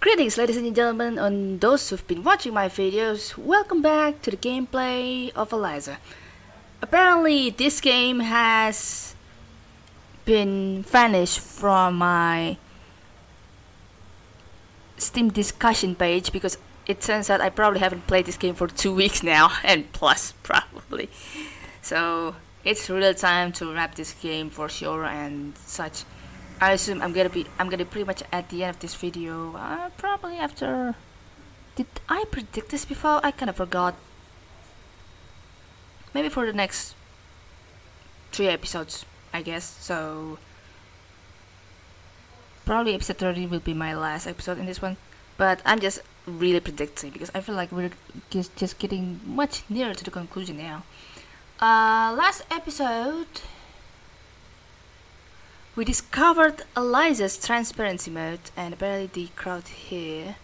Greetings ladies and gentlemen and those who've been watching my videos, welcome back to the gameplay of Eliza. Apparently this game has been vanished from my Steam discussion page because it turns out I probably haven't played this game for two weeks now and plus probably. So it's real time to wrap this game for sure and such. I assume I'm gonna be I'm gonna be pretty much at the end of this video uh, probably after did I predict this before? I kind of forgot. Maybe for the next three episodes I guess so. Probably episode 30 will be my last episode in this one but I'm just really predicting because I feel like we're just, just getting much nearer to the conclusion now. Uh, last episode we discovered Eliza's transparency mode and apparently the crowd here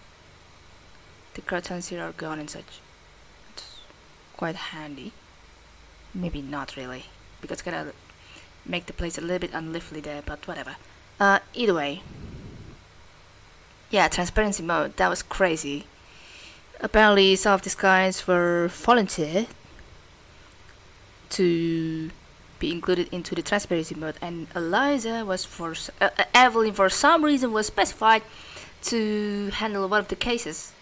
the crowds here are gone and such. It's quite handy. Maybe not really because it's gonna make the place a little bit unlively there but whatever. Uh, either way. Yeah, transparency mode, that was crazy. Apparently some of these guys were volunteer to be included into the transparency mode and Eliza was for uh, uh, Evelyn for some reason was specified to handle one of the cases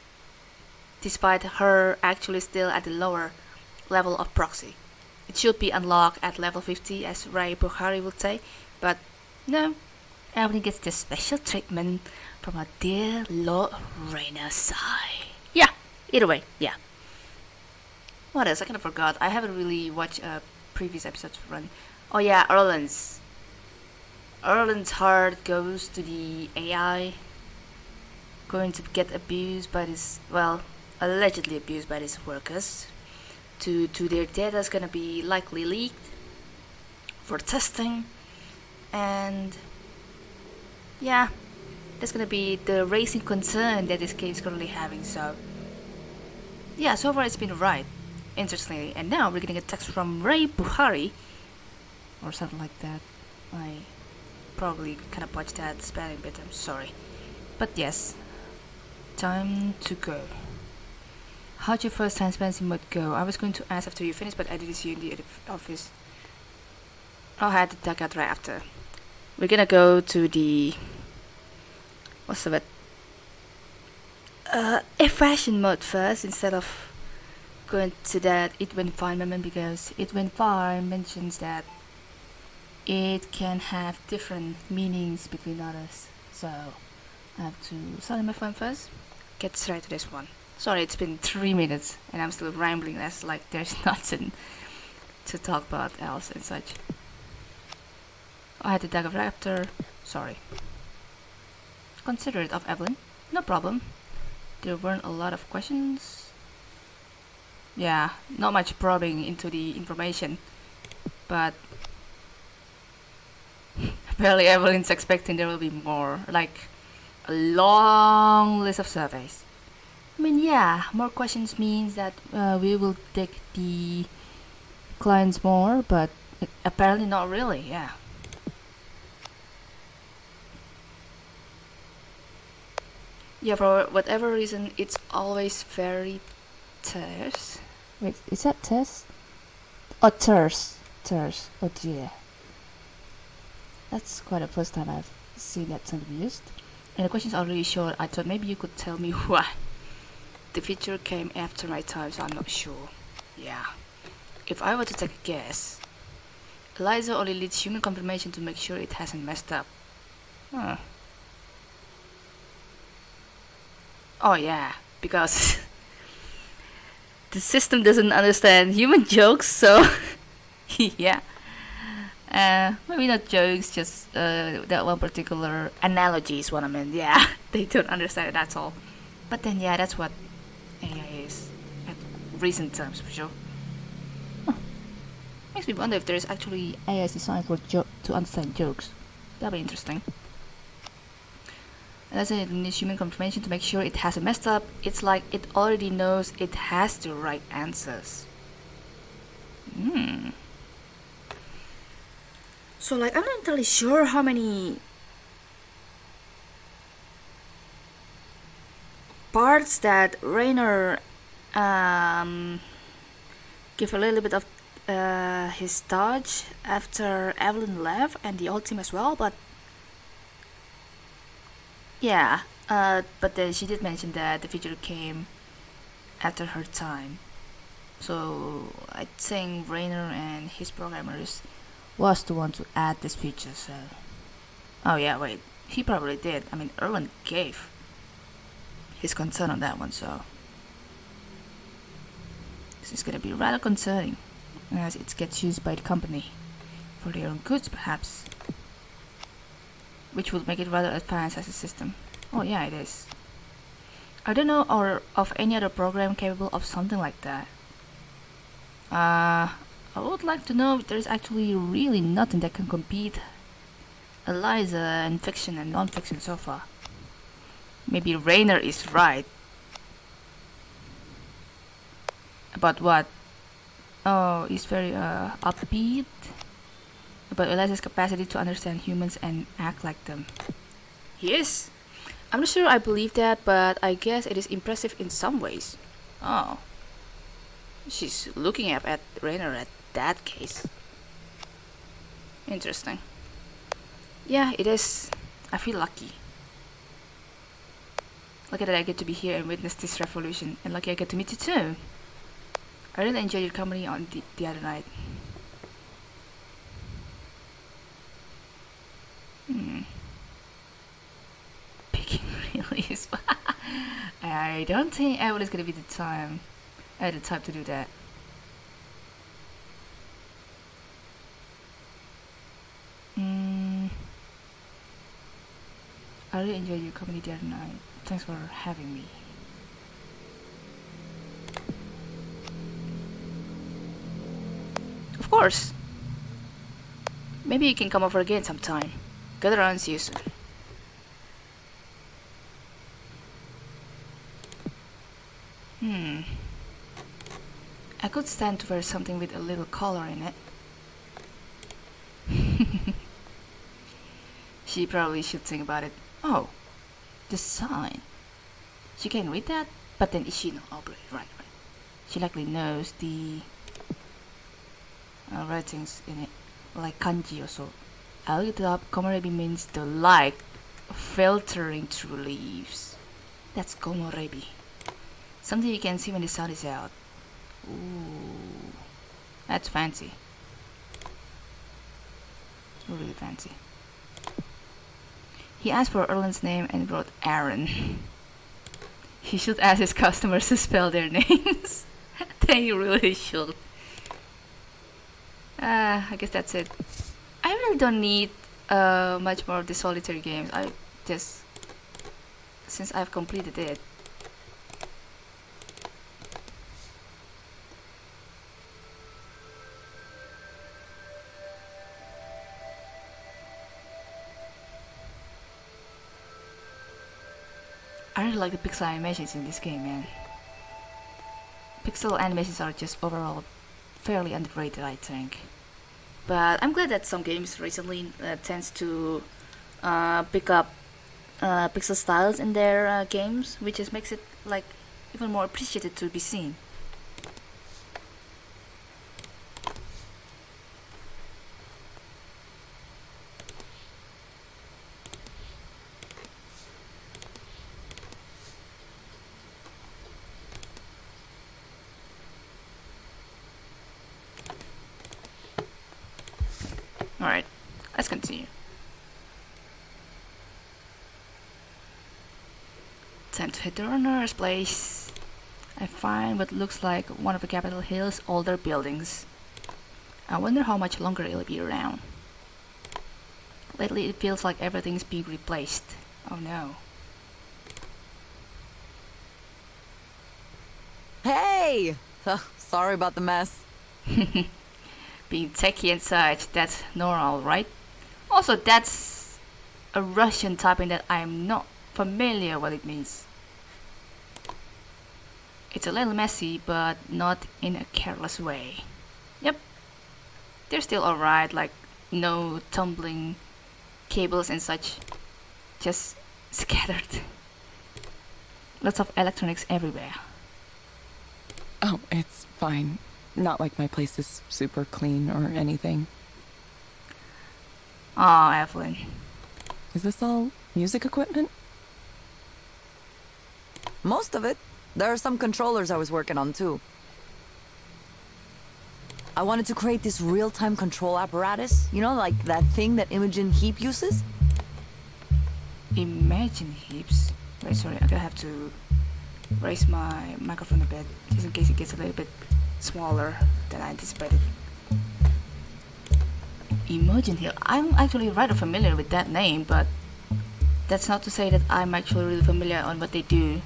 despite her actually still at the lower level of proxy. It should be unlocked at level 50 as Rae Bukhari would say, but no, Evelyn gets this special treatment from our dear Lord Rainer side. Yeah, either way, yeah. What else? I kind of forgot. I haven't really watched uh, previous episodes run. Oh yeah, Erlend's. Erlend's heart goes to the AI. Going to get abused by this, well, allegedly abused by these workers. To, to their data is gonna be likely leaked for testing. And yeah, that's gonna be the racing concern that this game is currently having. So yeah, so far it's been right interestingly. And now we're getting a text from Rae Bukhari, or something like that. I probably kind of botched that spelling bit, I'm sorry. But yes, time to go. How'd your first transparency mode go? I was going to ask after you finished, but I didn't see you in the office. I had to duck out right after. We're gonna go to the... What's the word? Uh, fashion mode first instead of going to that it went fine moment because it went fine mentions that it can have different meanings between others. So I have to silence my phone first. Get straight to this one. Sorry it's been three minutes and I'm still rambling. As like there's nothing to talk about else and such. I had the Dagger Raptor. Sorry. Considerate of Evelyn. No problem. There weren't a lot of questions yeah, not much probing into the information, but apparently Evelyn's expecting there will be more, like a long list of surveys. I mean, yeah, more questions means that uh, we will dig the clients more, but apparently not really, yeah. Yeah, for whatever reason, it's always very terse. Wait, is that terse? Oh, terse. Terse. Oh dear. That's quite the first time I've seen that term used. And the question's already short. I thought maybe you could tell me why. The feature came after my time, so I'm not sure. Yeah. If I were to take a guess, Eliza only needs human confirmation to make sure it hasn't messed up. Huh. Oh yeah, because the system doesn't understand human jokes, so yeah. Uh, maybe not jokes, just uh, that one particular analogy is what I meant. Yeah, they don't understand it, that's all. But then, yeah, that's what AI is at recent terms for sure. Huh. Makes me wonder if there is actually AI designed for jo to understand jokes. That'd be interesting. Let's say it needs human confirmation to make sure it hasn't messed up. It's like it already knows it has the right answers. Hmm. So like I'm not entirely sure how many parts that Rainer um, give a little bit of uh, his touch after Evelyn left and the old team as well, but yeah, uh, but then she did mention that the feature came after her time. So I think Rainer and his programmers was the one to add this feature. So, oh yeah, wait, he probably did. I mean, Erlend gave his concern on that one, so this is gonna be rather concerning as it gets used by the company for their own goods, perhaps, which would make it rather advanced as a system. Oh yeah, it is. I don't know or of any other program capable of something like that. Uh, I would like to know if there's actually really nothing that can compete Eliza in fiction and non-fiction so far. Maybe Rainer is right. About what? Oh, he's very uh, upbeat about Eliza's capacity to understand humans and act like them. He is. I'm not sure I believe that, but I guess it is impressive in some ways. Oh. She's looking up at Rainer at that case. Interesting. Yeah, it is. I feel lucky. Lucky that I get to be here and witness this revolution, and lucky I get to meet you too. I really enjoyed your company on the, the other night. Hmm. Picking really is. I don't think Evan is gonna be the time. Had the time to do that. Hmm. I really enjoyed your company the other night. Thanks for having me. Of course. Maybe you can come over again sometime. Get around, see you soon. Hmm. I could stand to wear something with a little color in it. she probably should think about it. Oh, the sign. She can read that, but then is she no? Oh, right, right. She likely knows the uh, writings in it, like kanji or so. I looked it up. Komorebi means the light filtering through leaves. That's komorebi. Something you can see when the sun is out. Ooh, that's fancy. Really fancy. He asked for Erlend's name and wrote Aaron. he should ask his customers to spell their names. they really should. Uh, I guess that's it. I really don't need uh, much more of the solitary games. I just since I've completed it. Really like the pixel animations in this game, man. Pixel animations are just overall fairly underrated, I think. But I'm glad that some games recently uh, tends to uh, pick up uh, pixel styles in their uh, games, which just makes it like even more appreciated to be seen. Alright, let's continue. Time to hit the runner's place. I find what looks like one of the Capitol Hill's older buildings. I wonder how much longer it'll be around. Lately it feels like everything's being replaced. Oh no. Hey! Sorry about the mess. Being techie inside, that's normal, right? Also, that's a Russian typing that I'm not familiar what it means. It's a little messy, but not in a careless way. Yep. They're still alright, like no tumbling cables and such. Just scattered. Lots of electronics everywhere. Oh, it's fine. Not like my place is super clean or anything. Oh, Evelyn. Is this all music equipment? Most of it. There are some controllers I was working on too. I wanted to create this real-time control apparatus. You know, like that thing that Imogen Heap uses? Imagine heaps. Wait, sorry, I'm gonna have to raise my microphone a bit, just in case it gets a little bit smaller than I anticipated. Imogen Hill. I'm actually rather familiar with that name, but that's not to say that I'm actually really familiar on what they do.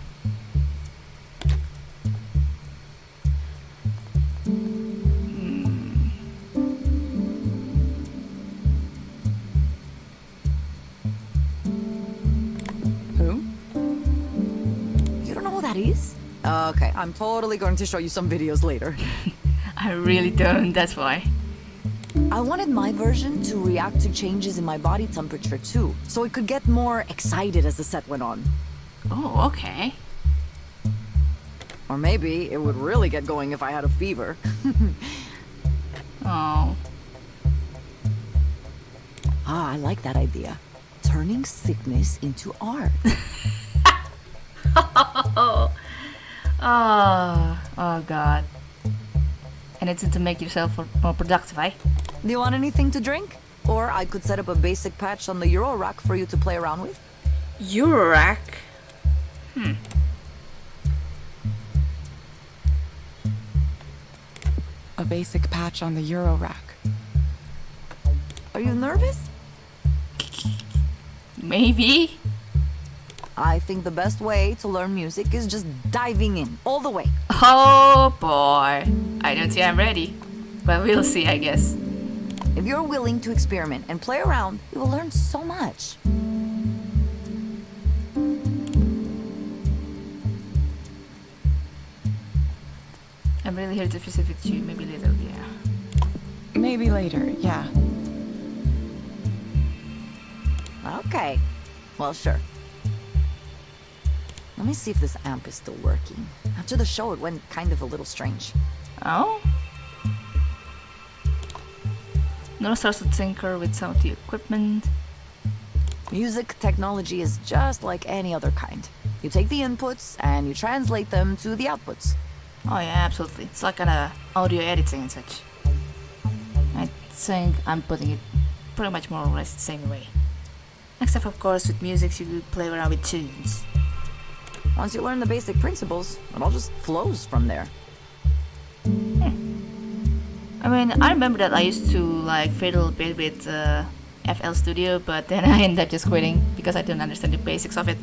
Okay, I'm totally going to show you some videos later. I really don't, that's why. I wanted my version to react to changes in my body temperature too, so it could get more excited as the set went on. Oh, okay. Or maybe it would really get going if I had a fever. Oh. Ah, I like that idea. Turning sickness into art. Oh, oh oh god. And it's to make yourself more productive, eh? Do you want anything to drink? Or I could set up a basic patch on the Eurorack for you to play around with. Eurorack? A basic patch on the Eurorack. Are you nervous? Maybe? I think the best way to learn music is just diving in, all the way. Oh boy. I don't think I'm ready. But we'll see, I guess. If you're willing to experiment and play around, you will learn so much. I'm really here to visit with you, maybe later, yeah. Maybe later, yeah. Okay. Well, sure. Let me see if this amp is still working. After the show, it went kind of a little strange. Oh? No starts to tinker with some of the equipment. Music technology is just like any other kind. You take the inputs and you translate them to the outputs. Oh yeah, absolutely. It's like kind of uh, audio editing and such. I think I'm putting it pretty much more or less the same way. Except of course with music you play around with tunes. Once you learn the basic principles, it all just flows from there. I mean, I remember that I used to like fiddle a bit with uh, FL Studio, but then I ended up just quitting because I didn't understand the basics of it.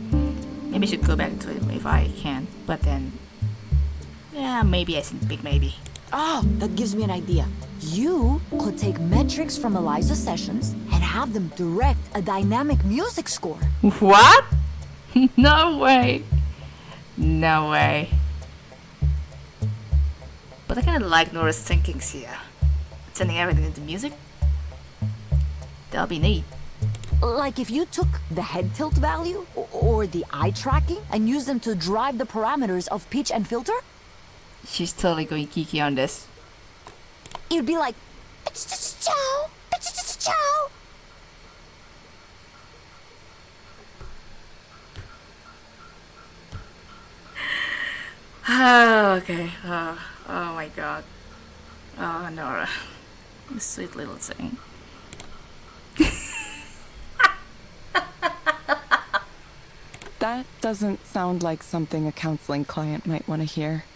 Maybe I should go back to it if I can, but then, yeah, maybe I think big maybe. Oh, that gives me an idea. You could take metrics from Eliza sessions and have them direct a dynamic music score. What? no way. No way. But I kind of like Nora's thinkings here. Turning everything into music. That'll be neat. Like if you took the head tilt value or the eye tracking and used them to drive the parameters of pitch and filter, She's totally going geeky on this. it'd be like "Chow, chow." okay. Oh, oh my god. Oh, Nora. Sweet little thing. That doesn't sound like something a counseling client might want to hear.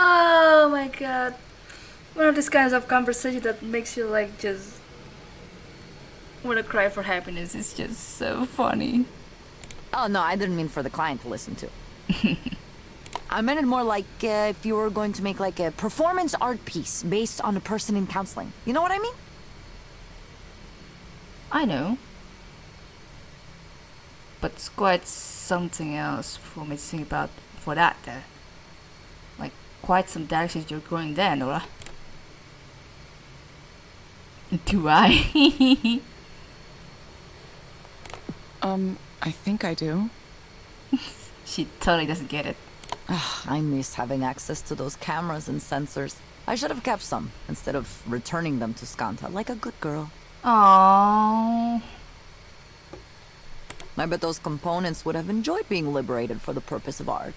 Oh my god. One of these kinds of conversation that makes you like just wanna cry for happiness is just so funny. Oh no, I didn't mean for the client to listen to. I meant it more like uh, if you were going to make like a performance art piece based on a person in counseling. You know what I mean? I know. But it's quite something else for me to think about for that there. Like quite some directions you're going there, Nora. Do I? Um, I think I do. she totally doesn't get it. Ugh, I miss having access to those cameras and sensors. I should have kept some instead of returning them to Skandha like a good girl. Aww. I bet those components would have enjoyed being liberated for the purpose of art.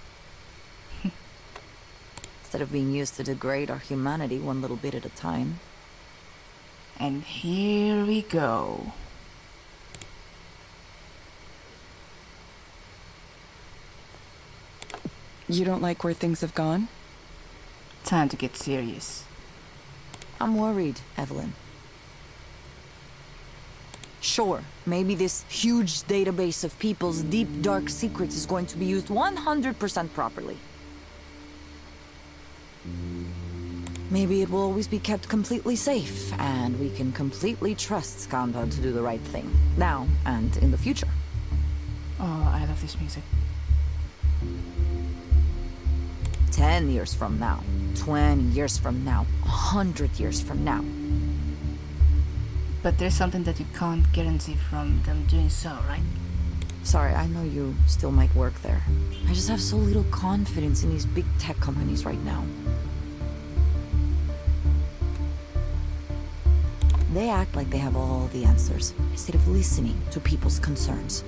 instead of being used to degrade our humanity one little bit at a time. And here we go. You don't like where things have gone? Time to get serious. I'm worried, Evelyn. Sure, maybe this huge database of people's deep, dark secrets is going to be used 100% properly. Maybe it will always be kept completely safe, and we can completely trust Skandha to do the right thing, now and in the future. Oh, I love this music. 10 years from now, 20 years from now, 100 years from now. But there's something that you can't guarantee from them doing so, right? Sorry, I know you still might work there. I just have so little confidence in these big tech companies right now. They act like they have all the answers, instead of listening to people's concerns.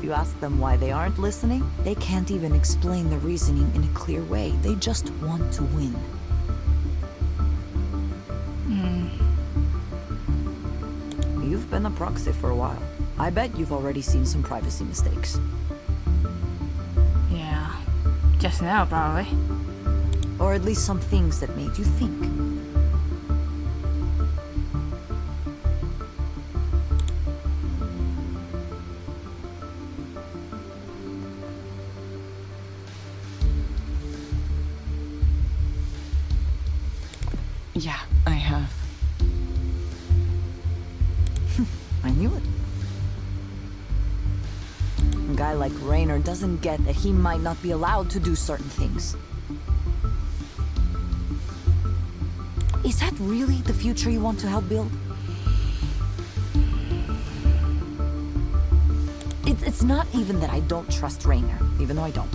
If you ask them why they aren't listening, they can't even explain the reasoning in a clear way. They just want to win. Hmm. You've been a proxy for a while. I bet you've already seen some privacy mistakes. Yeah. Just now, probably. Or at least some things that made you think. That he might not be allowed to do certain things. Is that really the future you want to help build? It's, it's not even that I don't trust Rainer, even though I don't.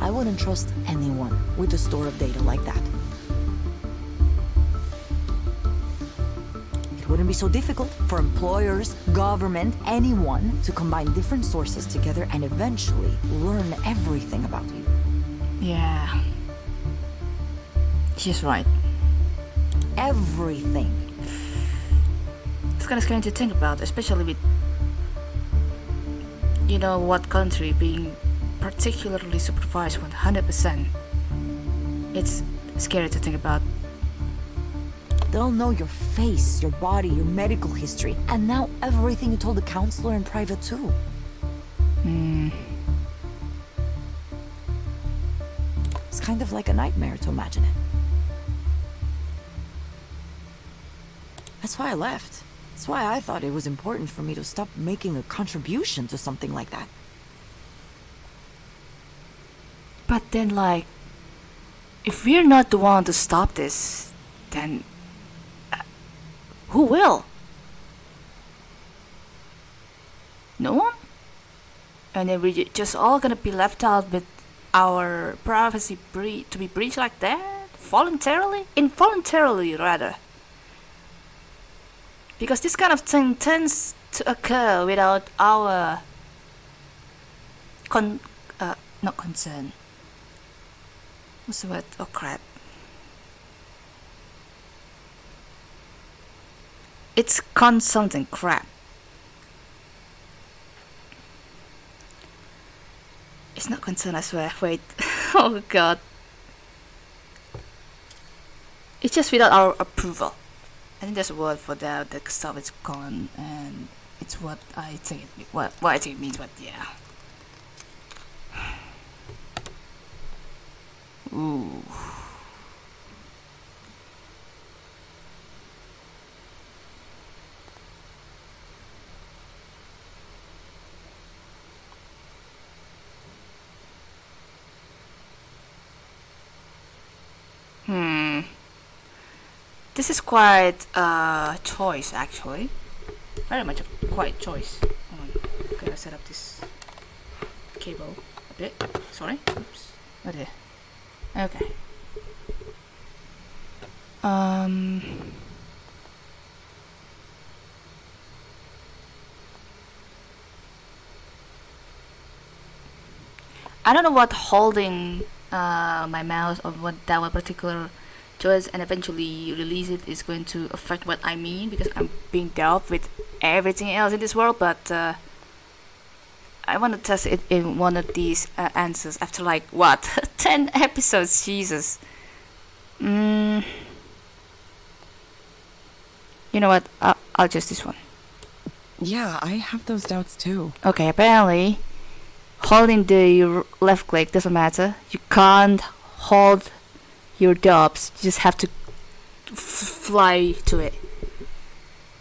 I wouldn't trust anyone with a store of data like that. So difficult for employers, government, anyone to combine different sources together and eventually learn everything about you. Yeah. She's right. Everything. It's kind of scary to think about, especially with, you know, what country being particularly supervised 100%. It's scary to think about. They'll know your face, your body, your medical history, and now everything you told the counselor in private too. Hmm. It's kind of like a nightmare to imagine it. That's why I left. That's why I thought it was important for me to stop making a contribution to something like that. But then, like, if we're not the one to stop this, then who will? No one? And then we're just all gonna be left out with our privacy bre- to be breached like that? Voluntarily? Involuntarily, rather. Because this kind of thing tends to occur without our con- uh, not concern. What's the word? Oh crap. It's con something crap. It's not concern, I swear. Wait. oh god. It's just without our approval. I think there's a word for that. The stuff is con, and it's what I think it, what what I think it means. But yeah. Ooh. This is quite a choice actually. Very much a quite choice. Hold on. I'm gonna set up this cable a bit. Sorry. Oops. Oh dear. Okay. Um. I don't know what holding uh, my mouse or what that particular choice and eventually release it is going to affect what I mean because I'm being dealt with everything else in this world, but uh, I want to test it in one of these uh, answers after like what 10 episodes, Jesus. Mm. You know what? I'll, I'll choose this one. Yeah, I have those doubts too. Okay, apparently, holding the left click doesn't matter. You can't hold your dobs. You just have to f- fly to it.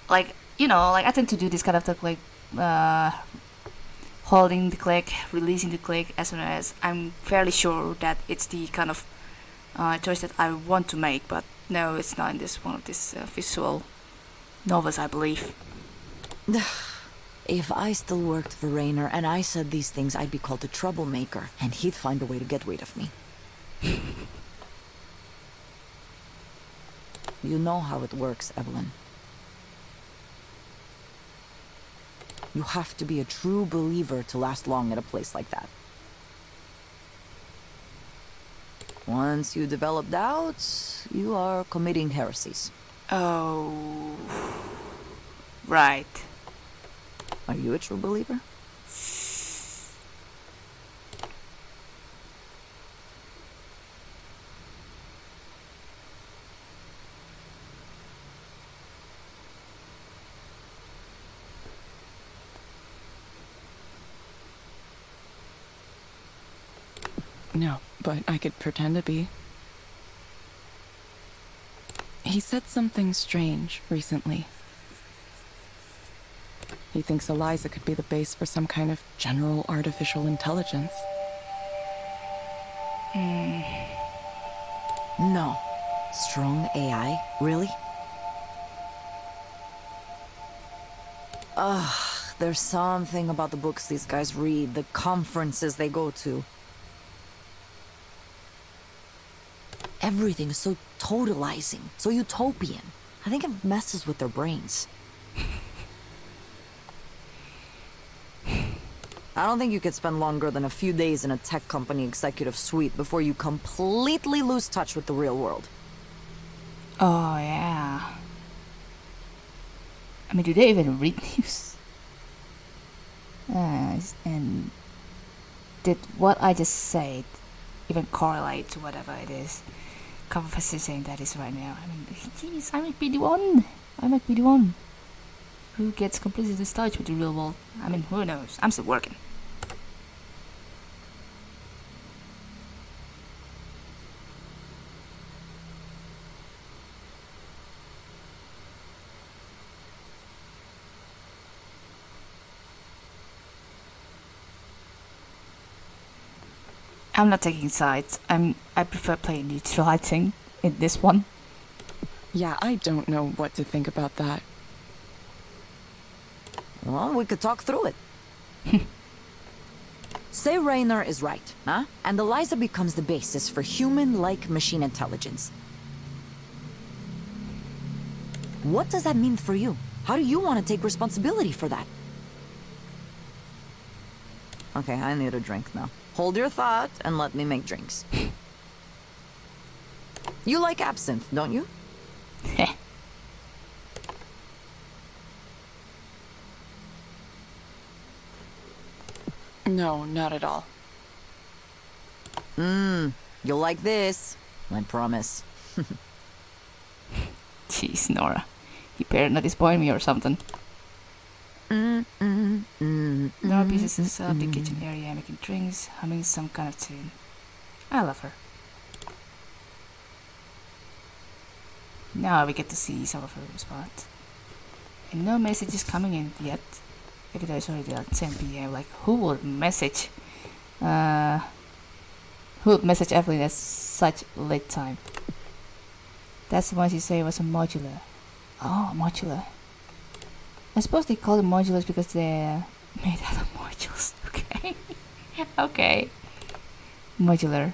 Like you know, like I tend to do this kind of stuff, like uh, holding the click, releasing the click, as soon as I'm fairly sure that it's the kind of uh, choice that I want to make. But no, it's not in this one of these uh, visual novels, I believe. If I still worked for Rainer and I said these things, I'd be called a troublemaker, and he'd find a way to get rid of me. you know how it works, Evelyn. You have to be a true believer to last long at a place like that. Once you develop doubts, you are committing heresies. Oh, right. Are you a true believer? No, but I could pretend to be. He said something strange recently. He thinks Eliza could be the base for some kind of general artificial intelligence. Hmm. No. Strong AI? Really? Ugh, there's something about the books these guys read, the conferences they go to. Everything is so totalizing, so utopian. I think it messes with their brains. I don't think you could spend longer than a few days in a tech company executive suite before you completely lose touch with the real world. Oh yeah. I mean, do they even read news? Uh, and did what I just said even correlate to whatever it is conversation that is right now? I mean, jeez, I might be the one. I might be the one who gets completely touch with the real world. I mean, who knows? I'm still working. I'm not taking sides. I'm. I prefer playing neutralizing in this one. Yeah, I don't know what to think about that. Well, we could talk through it. Say Rainer is right, huh? And Eliza becomes the basis for human-like machine intelligence. What does that mean for you? How do you want to take responsibility for that? Okay, I need a drink now. Hold your thought and let me make drinks. you like absinthe, don't you? No, not at all. Mmm, you'll like this. I promise. Jeez, Nora. You better not disappoint me or something. Mm, mm, mm, Nora mm, pieces herself mm, the kitchen area, making drinks, humming some kind of tune. I love her. Now we get to see some of her spot. And no messages coming in yet. Even though it's already like 10 p.m. Like, who would message? Uh, who would message Evelyn at such late time? That's the one you say was a modular. Oh, modular. I suppose they call them modulars because they're made out of modules. Okay. okay. Modular.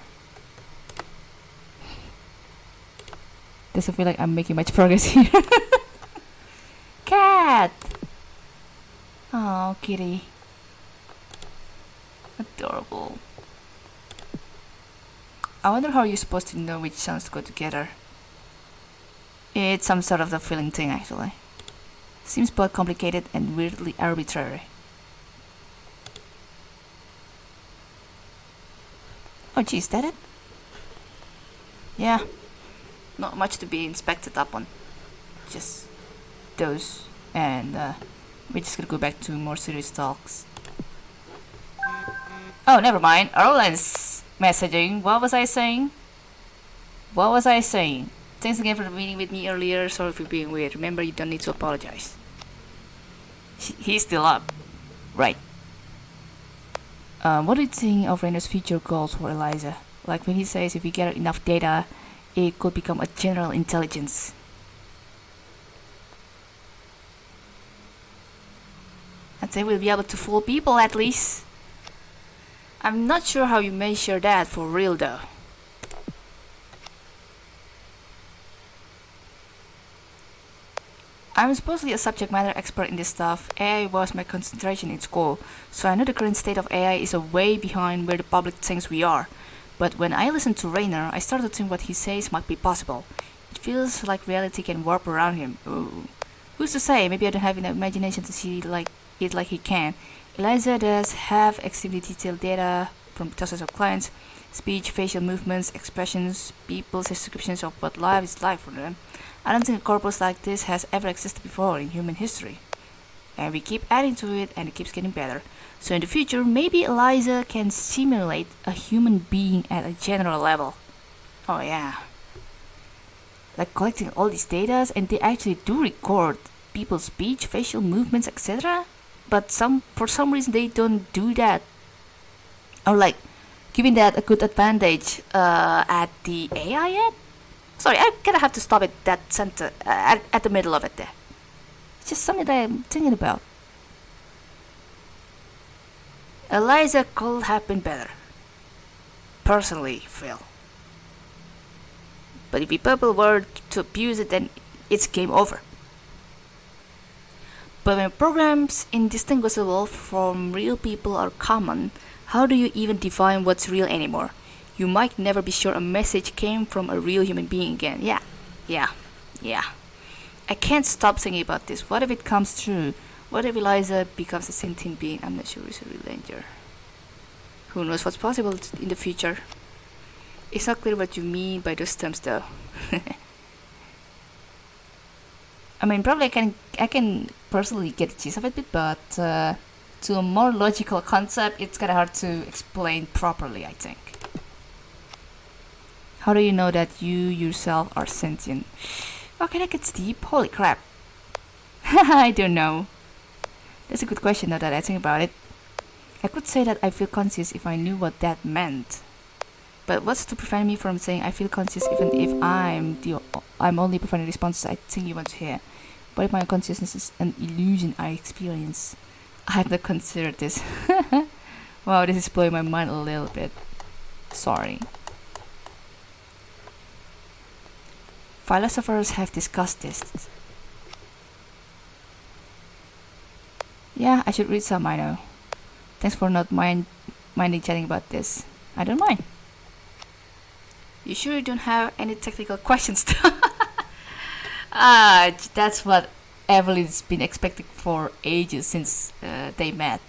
Doesn't feel like I'm making much progress here. Cat! Oh, kitty. Adorable. I wonder how you're supposed to know which sounds go together. It's some sort of the feeling thing, actually. Seems both complicated and weirdly arbitrary. Oh, geez, that it? Yeah. Not much to be inspected up on. Just those. And uh, we're just gonna go back to more serious talks. Oh, never mind. Erlend's messaging. What was I saying? What was I saying? Thanks again for meeting with me earlier. Sorry for being weird. Remember, you don't need to apologize. He's still up. Right. Um, what do you think of Rainer's future goals for Eliza? Like when he says if we get enough data, it could become a general intelligence. I'd say we'll be able to fool people at least. I'm not sure how you measure that for real though. I'm supposedly a subject matter expert in this stuff. AI was my concentration in school, so I know the current state of AI is a way behind where the public thinks we are. But when I listen to Rainer, I start to think what he says might be possible. It feels like reality can warp around him. Ooh. Who's to say? Maybe I don't have enough imagination to see like it like he can. Eliza does have extremely detailed data from thousands of clients, speech, facial movements, expressions, people's descriptions of what life is like for them. I don't think a corpus like this has ever existed before in human history. And we keep adding to it and it keeps getting better. So in the future, maybe Eliza can simulate a human being at a general level. Oh yeah. Like collecting all these data and they actually do record people's speech, facial movements, etc. But some for some reason they don't do that. Or like giving that a good advantage uh, at the AI yet? Sorry, I'm gonna have to stop at that center, uh, at, at the middle of it there. It's just something that I'm thinking about. Eliza could have been better. Personally, Phil. But if people were to abuse it, then it's game over. But when programs indistinguishable from real people are common, how do you even define what's real anymore? You might never be sure a message came from a real human being again. Yeah, yeah, yeah. I can't stop thinking about this. What if it comes true? What if Eliza becomes a sentient being? I'm not sure it's a real danger. Who knows what's possible in the future? It's not clear what you mean by those terms, though. I mean, probably I can I can personally get the gist of it, but uh, to a more logical concept, it's kind of hard to explain properly. I think. How do you know that you yourself are sentient? Okay, that gets deep. Holy crap! I don't know. That's a good question, now that I think about it. I could say that I feel conscious if I knew what that meant. But what's to prevent me from saying I feel conscious even if I'm the I'm only providing responses I think you want to hear? What if my consciousness is an illusion I experience? I have not considered this. wow, this is blowing my mind a little bit. Sorry. Philosophers have discussed this. Yeah, I should read some, I know. Thanks for not mind minding chatting about this. I don't mind. You sure you don't have any technical questions? ah, that's what Evelyn's been expecting for ages since uh, they met.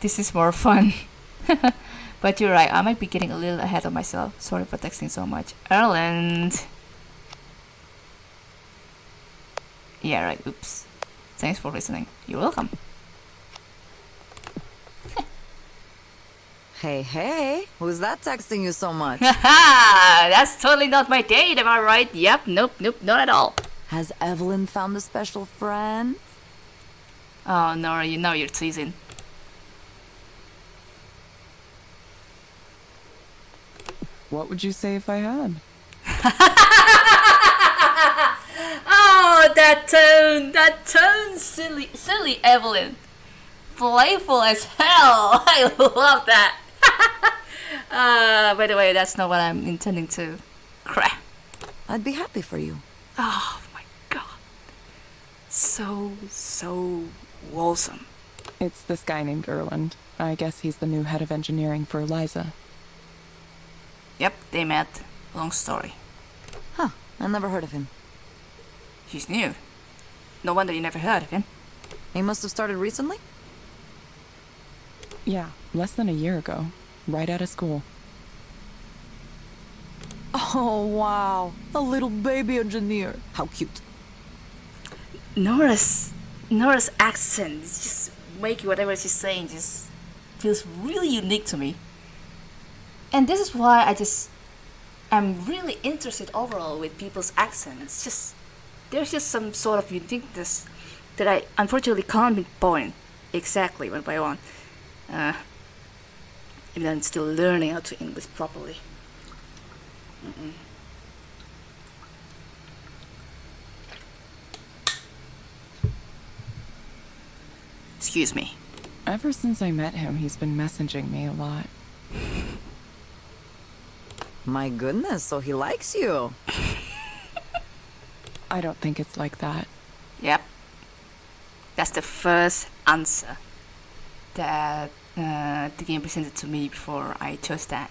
This is more fun. but you're right, I might be getting a little ahead of myself. Sorry for texting so much. Erlend! Yeah, right, oops. Thanks for listening. You're welcome. Hey, hey, who's that texting you so much? Haha! That's totally not my date, am I right? Yep, nope, nope, not at all. Has Evelyn found a special friend? Oh, Nora, you know you're teasing. What would you say if I had? Oh, that tone, that tone, silly, silly Evelyn. Playful as hell. I love that. uh, by the way, that's not what I'm intending to. Crap. I'd be happy for you. Oh my god. So, so wholesome. It's this guy named Erlend. I guess he's the new head of engineering for Eliza. Yep, they met. Long story. Huh, I never heard of him. He's new. No wonder you never heard of him. He must have started recently? Yeah, less than a year ago. Right out of school. Oh, wow. A little baby engineer. How cute. Nora's Nora's accent just making whatever she's saying just feels really unique to me. And this is why I just am really interested overall with people's accents. Just there's just some sort of uniqueness that I unfortunately can't pinpoint exactly one by one. Uh, even though I'm still learning how to English properly. Mm-mm. Excuse me. Ever since I met him, he's been messaging me a lot. My goodness, so he likes you. I don't think it's like that. Yep. That's the first answer that uh, the game presented to me before I chose that.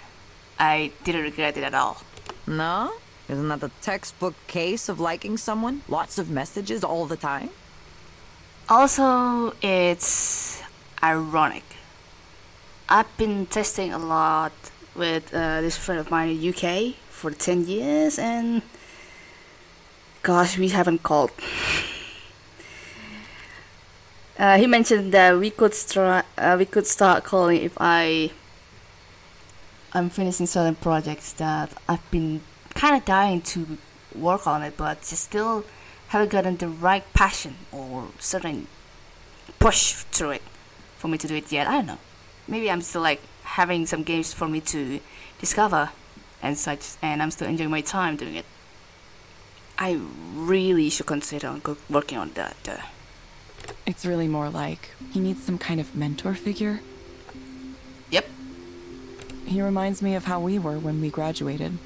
I didn't regret it at all. No? Isn't that the textbook case of liking someone? Lots of messages all the time? Also, it's ironic. I've been testing a lot with uh, this friend of mine in UK for 10 years and gosh, we haven't called. Uh, he mentioned that we could start uh, we could start calling if I I'm finishing certain projects that I've been kind of dying to work on it, but just still haven't gotten the right passion or certain push through it for me to do it yet. I don't know. Maybe I'm still like having some games for me to discover and such, and I'm still enjoying my time doing it. I really should consider on working on that. Uh, It's really more like he needs some kind of mentor figure. yep. He reminds me of how we were when we graduated.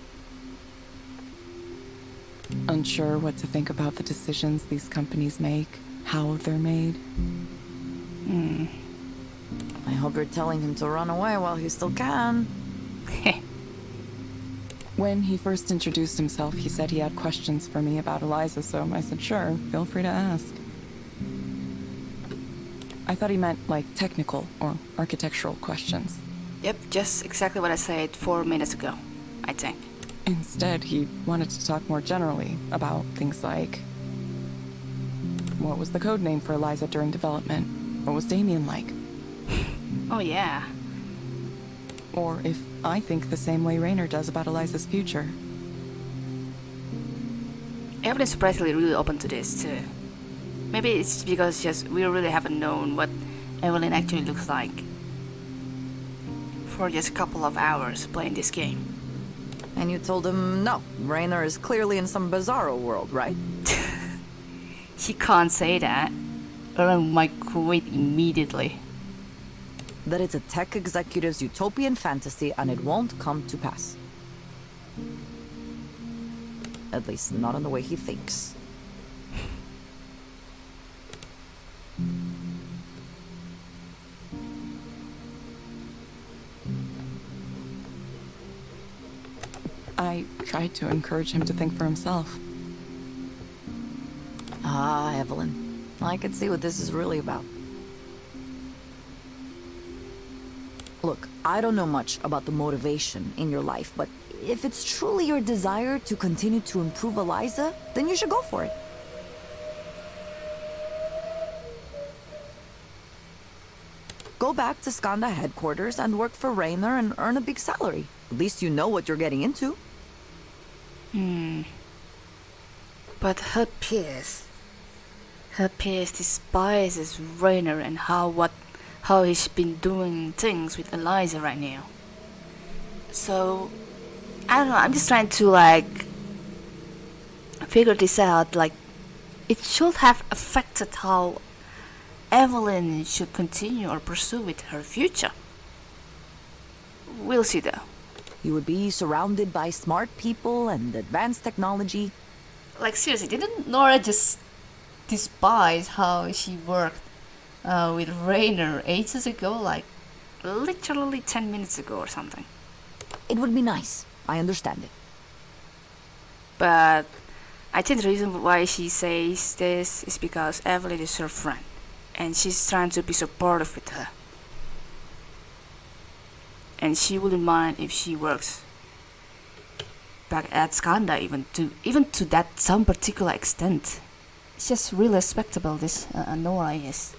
Unsure what to think about the decisions these companies make, how they're made. I hope you're telling him to run away while he still can. When he first introduced himself, he said he had questions for me about Eliza, so I said, sure, feel free to ask. I thought he meant like technical or architectural questions. Yep, just exactly what I said four minutes ago, I think. Instead, he wanted to talk more generally about things like what was the code name for Eliza during development? What was Damien like? Oh, yeah. Or if I think the same way Rainer does about Eliza's future. Evelyn's surprisingly really open to this, too. Maybe it's because just we really haven't known what Evelyn actually looks like for just a couple of hours playing this game. And you told him no. Rainer is clearly in some bizarro world, right? he can't say that, or I might quit immediately. That it's a tech executive's utopian fantasy and it won't come to pass. At least not in the way he thinks. I tried to encourage him to think for himself. Ah, Evelyn. I can see what this is really about. Look, I don't know much about the motivation in your life, but if it's truly your desire to continue to improve Eliza, then you should go for it. Go back to Skandha headquarters and work for Rainer and earn a big salary. At least you know what you're getting into. Hmm. But her peers, her peers despises Rainer and how what how he's been doing things with Eliza right now. So I don't know. I'm just trying to like figure this out. Like, it should have affected how Evelyn should continue or pursue with her future. We'll see though. You would be surrounded by smart people and advanced technology. Like seriously, didn't Nora just despise how she worked uh, with Rainer ages ago? Like, literally 10 minutes ago or something. It would be nice. I understand it. But I think the reason why she says this is because Evelyn is her friend and she's trying to be supportive with her. And she wouldn't mind if she works back at Skandha even to even to that some particular extent. It's just really respectable this uh, Nora is.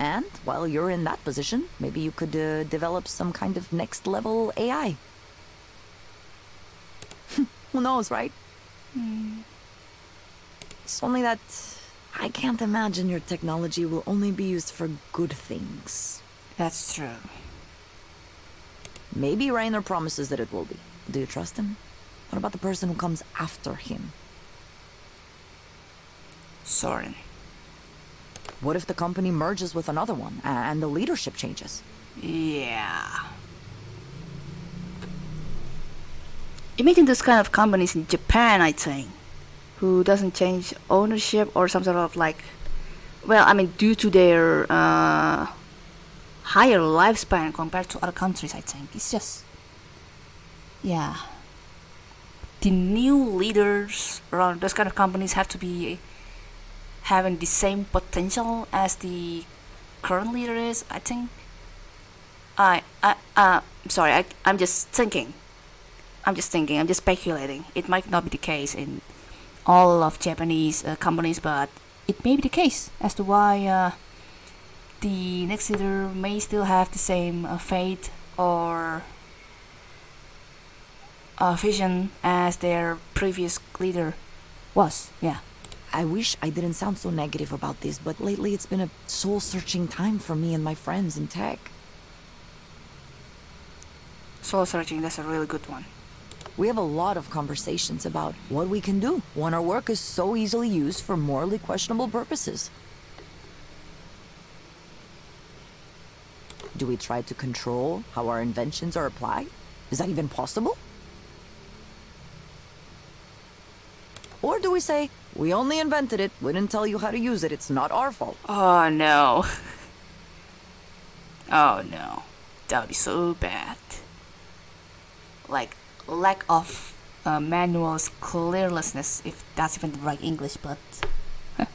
And while you're in that position, maybe you could uh, develop some kind of next level AI. Who knows, right? It's only that I can't imagine your technology will only be used for good things. That's true. Maybe Rainer promises that it will be. Do you trust him? What about the person who comes after him? Soren. What if the company merges with another one and the leadership changes? Yeah. Imagine those kind of companies in Japan, I think, who doesn't change ownership or some sort of like, well, I mean, due to their uh, higher lifespan compared to other countries, I think it's just, yeah. The new leaders around those kind of companies have to be having the same potential as the current leader is. I think. I, I, uh, I'm sorry. I, I'm just thinking. I'm just thinking. I'm just speculating. It might not be the case in all of Japanese uh, companies, but it may be the case as to why uh, the next leader may still have the same uh, fate or uh, vision as their previous leader was. Yeah. I wish I didn't sound so negative about this, but lately it's been a soul searching time for me and my friends in tech. Soul searching. That's a really good one. We have a lot of conversations about what we can do when our work is so easily used for morally questionable purposes. Do we try to control how our inventions are applied? Is that even possible? Or do we say, we only invented it, we didn't tell you how to use it, it's not our fault? Oh no. oh no. That would be so bad. Like, lack of uh, manual's clearlessness, if that's even the right English, but.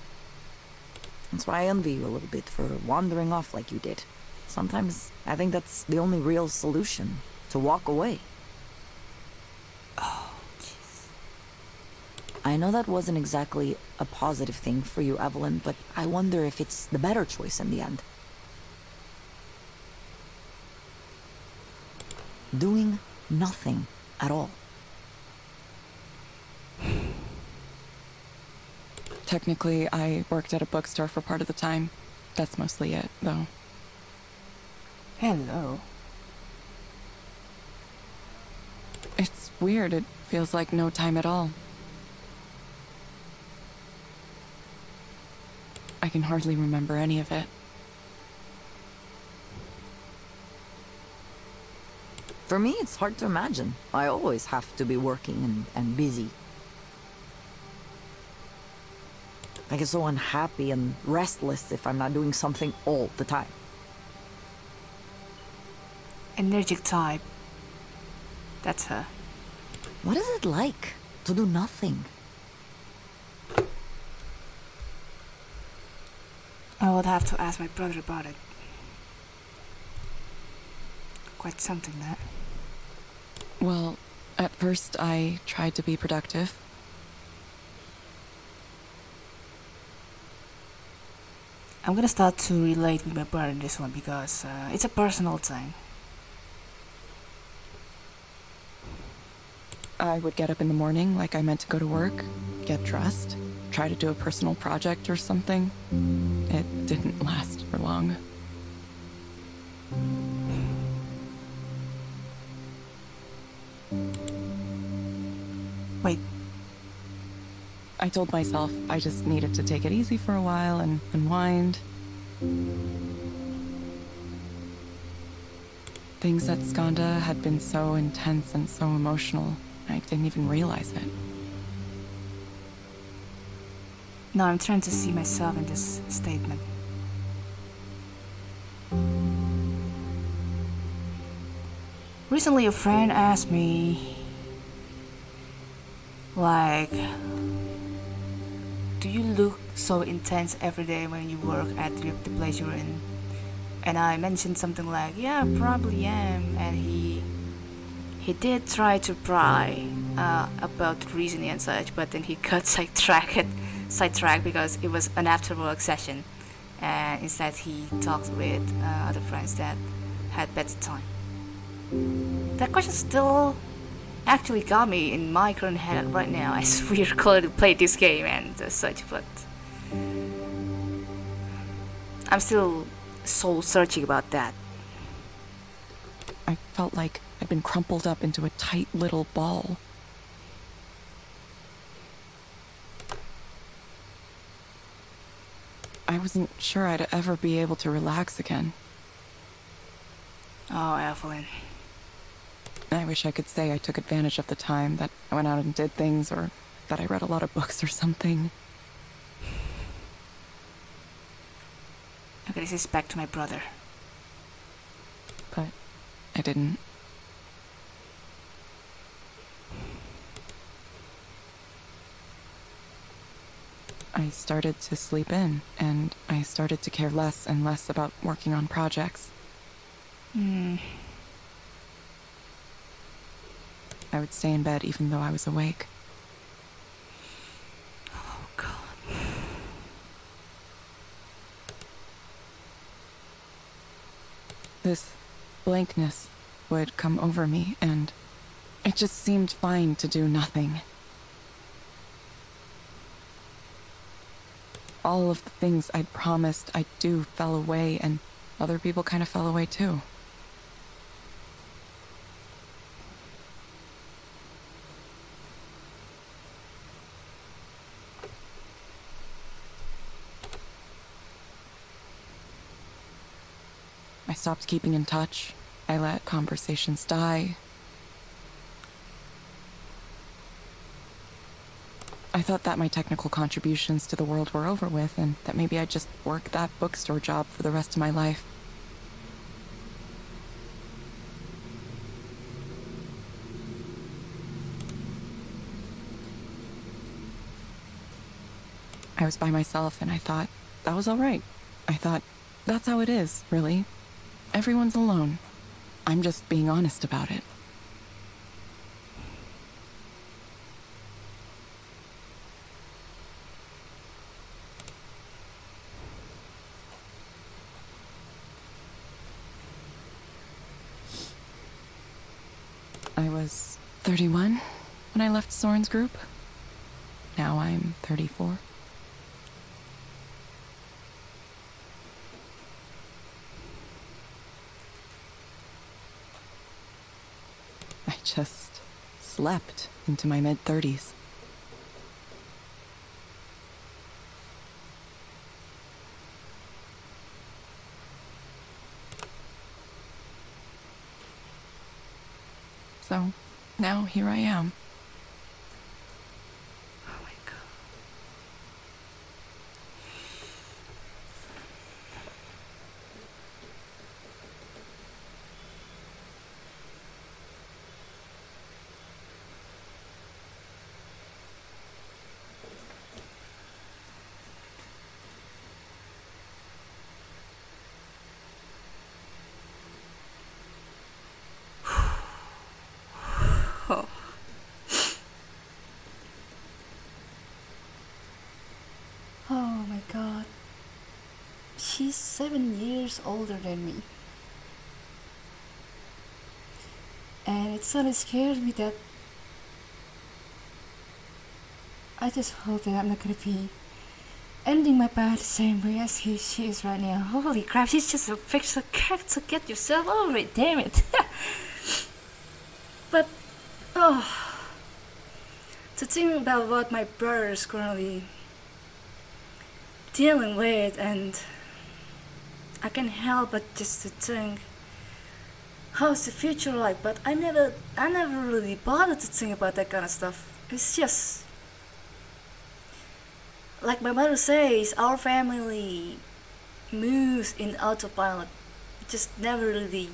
That's why I envy you a little bit for wandering off like you did. Sometimes I think that's the only real solution to walk away. Oh. I know that wasn't exactly a positive thing for you, Evelyn, but I wonder if it's the better choice in the end. Doing nothing at all. Technically, I worked at a bookstore for part of the time. That's mostly it, though. Hello. It's weird. It feels like no time at all. I can hardly remember any of it. For me, it's hard to imagine. I always have to be working and, and busy. I get so unhappy and restless if I'm not doing something all the time. Energetic type. That's her. What is it like to do nothing? I would have to ask my brother about it. Quite something, that. Well, at first I tried to be productive. I'm gonna start to relate with my brother in this one because uh, it's a personal thing. I would get up in the morning like I meant to go to work, get dressed, try to do a personal project or something. It didn't last for long. Wait. I told myself I just needed to take it easy for a while and unwind. Things at Skandha had been so intense and so emotional, I didn't even realize it. Now I'm trying to see myself in this statement. Recently, a friend asked me, like, do you look so intense every day when you work at the, place you're in? And I mentioned something like, yeah, probably am. And he he did try to pry uh, about the reasoning and such, but then he got sidetracked, sidetracked because it was an after work session, and instead he talked with uh, other friends that had better time. That question still actually got me in my current head right now as we are going to play this game and uh, such, but I'm still soul searching about that. I felt like I'd been crumpled up into a tight little ball. I wasn't sure I'd ever be able to relax again. Oh, Evelyn. I wish I could say I took advantage of the time, that I went out and did things, or that I read a lot of books or something. Okay, this is back to my brother. But I didn't. I started to sleep in, and I started to care less and less about working on projects. Hmm. I would stay in bed even though I was awake. Oh, God. This blankness would come over me, and it just seemed fine to do nothing. All of the things I'd promised I'd do fell away, and other people kind of fell away too. I stopped keeping in touch. I let conversations die. I thought that my technical contributions to the world were over with, and that maybe I'd just work that bookstore job for the rest of my life. I was by myself, and I thought that was alright. I thought, that's how it is, really. Everyone's alone. I'm just being honest about it. I was 31 when I left Soren's group. Now I'm 34. I just slept into my mid 30s. So now here I am. Oh my god. Oh. Oh my god. She's seven years older than me. And it sort of scares me that I just hope that I'm not gonna be ending my path the same way as he, she is right now. Holy crap, she's just a fictional character. Get yourself over it, damn it. but, oh. to think about what my brother is currently dealing with, and can't help but just to think how's the future like. But I never, I never really bothered to think about that kind of stuff. It's just like my mother says, our family moves in autopilot. Just never really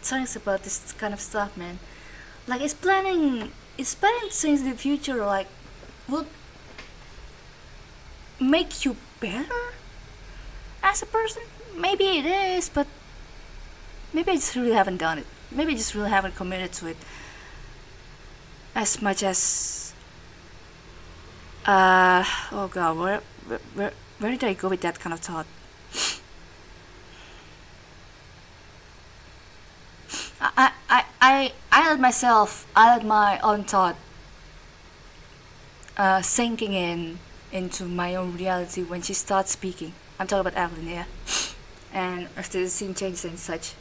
thinks about this kind of stuff, man. Like it's planning, it's planning things in the future. Like will make you better as a person. Maybe it is, but maybe I just really haven't done it. Maybe I just really haven't committed to it as much as. Uh oh god, where where where, did I go with that kind of thought? I, I, I, I let myself, I let my own thought uh, sinking in into my own reality when she starts speaking. I'm talking about Evelyn here. And after the scene changes and such.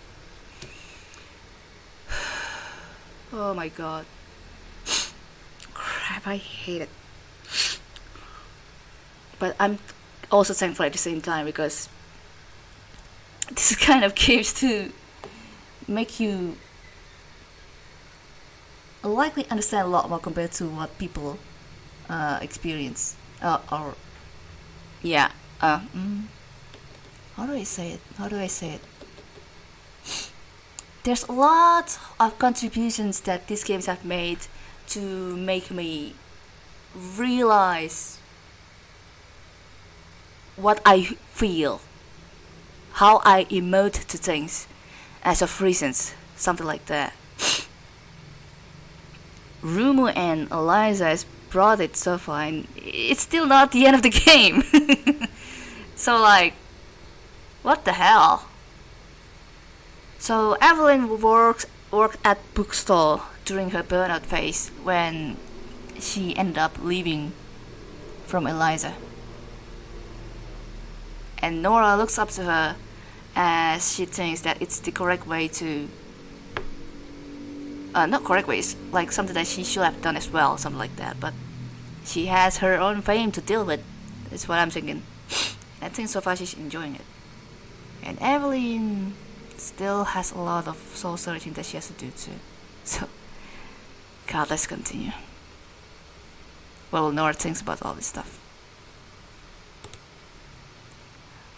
Oh my god. Crap, I hate it. But I'm also thankful at the same time because this kind of gives to make you likely understand a lot more compared to what people uh, experience uh, or yeah uh, mm, how do I say it how do I say it there's a lot of contributions that these games have made to make me realize what I feel how I emote to things as of reasons, something like that. Rumu and Eliza has brought it so far, and it's still not the end of the game. so, like, what the hell? So, Evelyn works worked at bookstore during her burnout phase when she ended up leaving from Eliza. And Nora looks up to her as she thinks that it's the correct way to uh, not correct ways, like something that she should have done as well something like that but she has her own fame to deal with that's what i'm thinking i think so far she's enjoying it and evelyn still has a lot of soul searching that she has to do too so god let's continue Well, nora thinks about all this stuff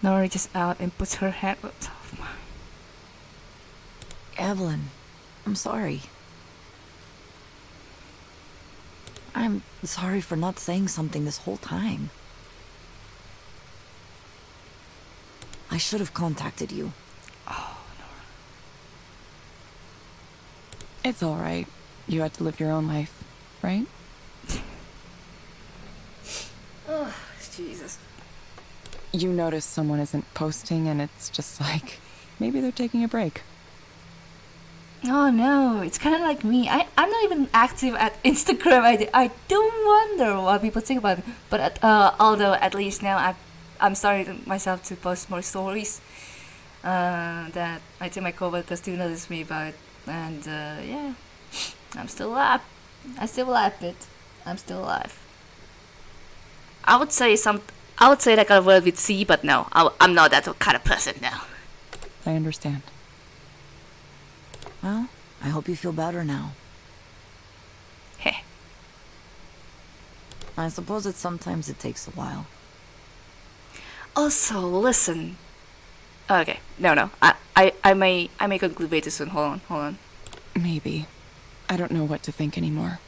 Nora reaches out and puts her hand. Oops, off my- Evelyn, I'm sorry. I'm sorry for not saying something this whole time. I should have contacted you. Oh, Nora. It's all right. You had to live your own life, right? Oh, Jesus. You notice someone isn't posting, and it's just like maybe they're taking a break. Oh no, it's kind of like me. I, I'm not even active at Instagram. I, I don't wonder what people think about it. But at, uh, although at least now I, I'm starting myself to post more stories uh, that I think my coworkers do notice me about. And uh, yeah, I'm still alive. I still alive, bit. I'm still alive. I would say some. I would say that kind of word with C, but no, I, I'm not that kind of person now. I understand. Well, I hope you feel better now. Hey. I suppose that sometimes it takes a while. Also, listen. Okay, no, no. I, I, I may, I may conclude way too soon. Hold on, hold on. Maybe. I don't know what to think anymore.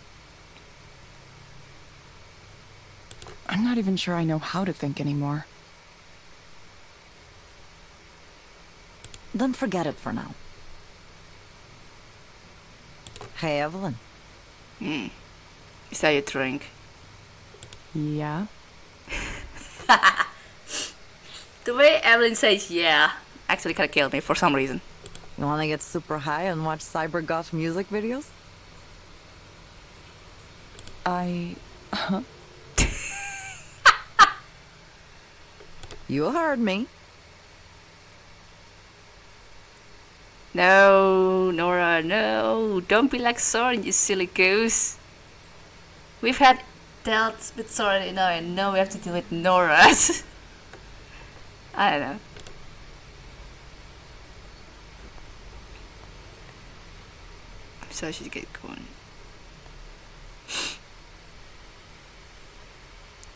I'm not even sure I know how to think anymore. Then forget it for now. Hey, Evelyn. Hmm. Is that your drink? Yeah? The way Evelyn says "yeah" actually kind of killed me for some reason. You wanna get super high and watch cyber goth music videos? I. Uh-huh. You heard me. No, Nora, no. Don't be like Soren, you silly goose. We've had dealt with Sora enough, and now we have to deal with Nora. I don't know. I'm so I should get going.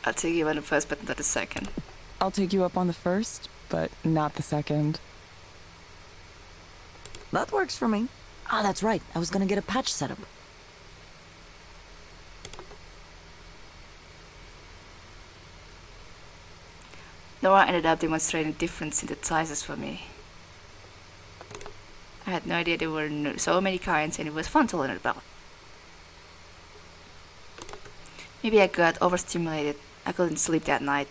I'll take you on the first, but not the second. I'll take you up on the first, but not the second. That works for me. Ah, that's right. I was gonna get a patch set up. Nora ended up demonstrating different synthesizers for me. I had no idea there were so many kinds and it was fun to learn about. Maybe I got overstimulated. I couldn't sleep that night.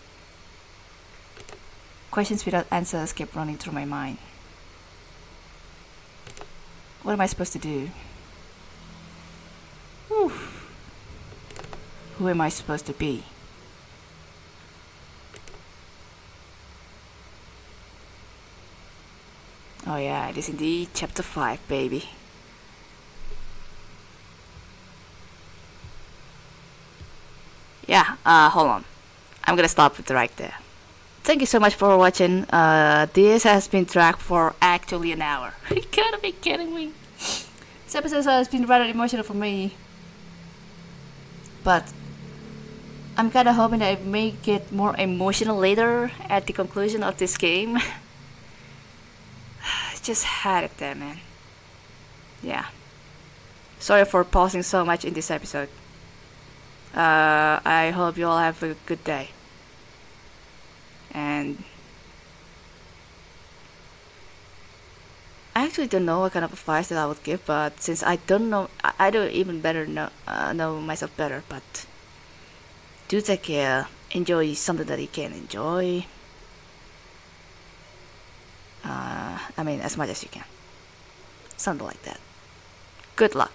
Questions without answers kept running through my mind. What am I supposed to do? Whew. Who am I supposed to be? Oh yeah, it is indeed chapter 5, baby. Yeah, uh, hold on. I'm gonna stop it right there. Thank you so much for watching. Uh, this has been tracked for actually an hour. you gotta be kidding me. This episode has been rather emotional for me. But I'm kinda hoping that I may get more emotional later at the conclusion of this game. just had it there, man. Yeah. Sorry for pausing so much in this episode. Uh, I hope you all have a good day. And I actually don't know what kind of advice that I would give, but since I don't know, I, don't even better know uh, know myself better. But do take care. Enjoy something that you can enjoy. Uh, I mean, as much as you can. Something like that. Good luck.